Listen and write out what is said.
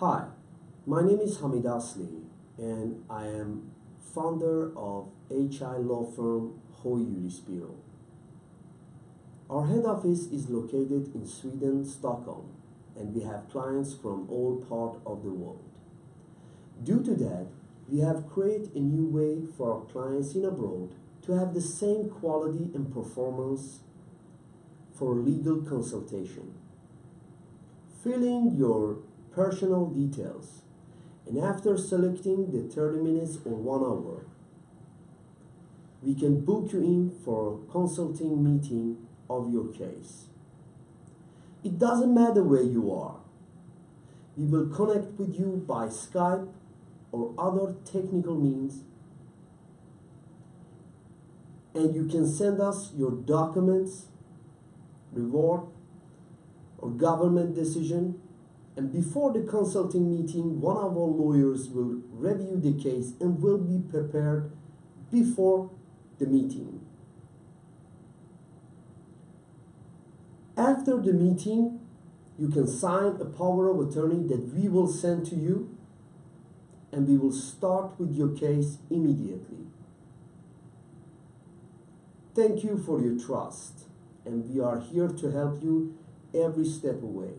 Hi, my name is Hamid Asli and I am founder of HI law firm Hoy Jurisbyrå. Our head office is located in Sweden, Stockholm, and we have clients from all parts of the world. Due to that, we have created a new way for our clients in abroad to have the same quality and performance for legal consultation. Fill in your personal details and after selecting the 30 minutes or one hour, we can book you in for a consulting meeting of your case. It doesn't matter where you are. We will connect with you by Skype or other technical means and you can send us your documents, reward, or government decision and before the consulting meeting, one of our lawyers will review the case and will be prepared before the meeting. After the meeting, you can sign a power of attorney that we will send to you and we will start with your case immediately. Thank you for your trust and we are here to help you every step away.